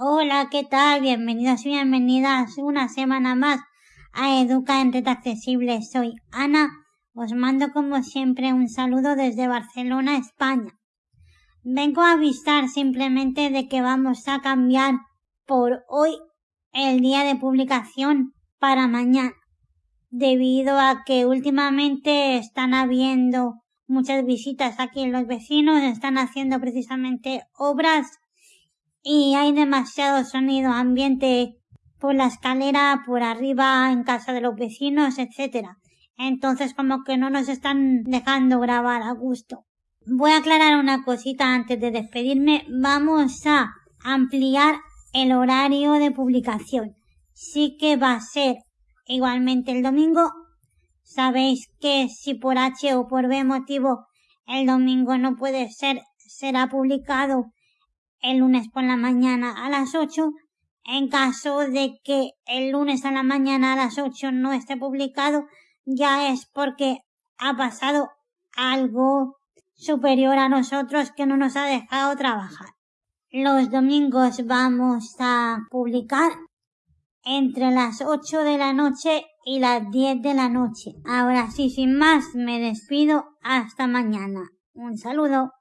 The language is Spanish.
Hola, ¿qué tal? Bienvenidos y bienvenidas una semana más a Educa en Red Accesible. Soy Ana. Os mando como siempre un saludo desde Barcelona, España. Vengo a avisar simplemente de que vamos a cambiar por hoy el día de publicación para mañana, debido a que últimamente están habiendo muchas visitas aquí los vecinos, están haciendo precisamente obras y hay demasiado sonido ambiente por la escalera, por arriba, en casa de los vecinos, etcétera. Entonces como que no nos están dejando grabar a gusto. Voy a aclarar una cosita antes de despedirme. Vamos a ampliar el horario de publicación. Sí que va a ser igualmente el domingo. Sabéis que si por H o por B motivo el domingo no puede ser, será publicado el lunes por la mañana a las 8. En caso de que el lunes a la mañana a las 8 no esté publicado, ya es porque ha pasado algo superior a nosotros que no nos ha dejado trabajar. Los domingos vamos a publicar entre las 8 de la noche y las 10 de la noche. Ahora sí, sin más, me despido. Hasta mañana. Un saludo.